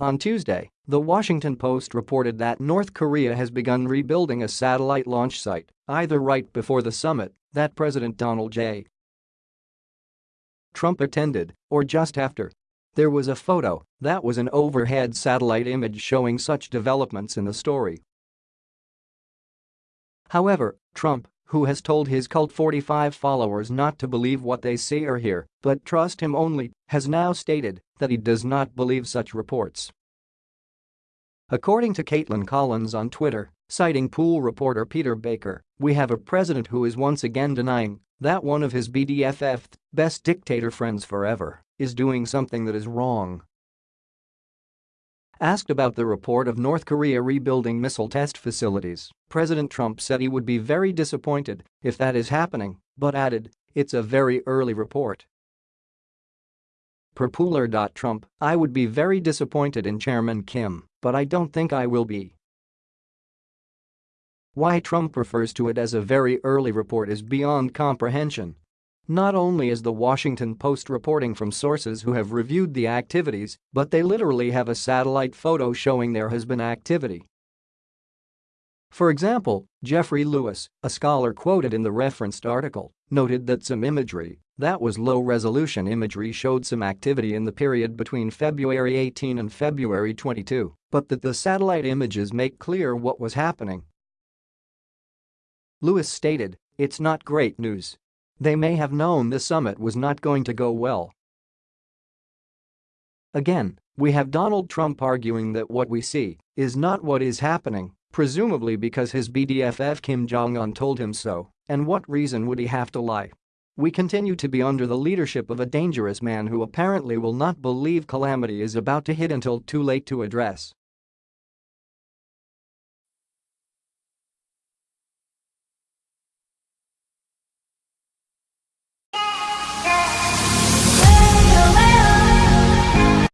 On Tuesday, The Washington Post reported that North Korea has begun rebuilding a satellite launch site, either right before the summit that President Donald J. Trump attended, or just after. There was a photo that was an overhead satellite image showing such developments in the story. However, Trump, who has told his cult 45 followers not to believe what they see or hear, but trust him only, has now stated that he does not believe such reports. According to Kaitlan Collins on Twitter, citing pool reporter Peter Baker, we have a president who is once again denying that one of his BDFF, best dictator friends forever, is doing something that is wrong. Asked about the report of North Korea rebuilding missile test facilities, President Trump said he would be very disappointed if that is happening, but added, it's a very early report. Pooler.Trump, I would be very disappointed in Chairman Kim but I don't think I will be. Why Trump refers to it as a very early report is beyond comprehension. Not only is the Washington Post reporting from sources who have reviewed the activities, but they literally have a satellite photo showing there has been activity. For example, Jeffrey Lewis, a scholar quoted in the referenced article, noted that some imagery that was low-resolution imagery showed some activity in the period between February 18 and February 22, but that the satellite images make clear what was happening. Lewis stated, it's not great news. They may have known the summit was not going to go well. Again, we have Donald Trump arguing that what we see is not what is happening Presumably because his BDFF Kim Jong-un told him so, and what reason would he have to lie? We continue to be under the leadership of a dangerous man who apparently will not believe calamity is about to hit until too late to address.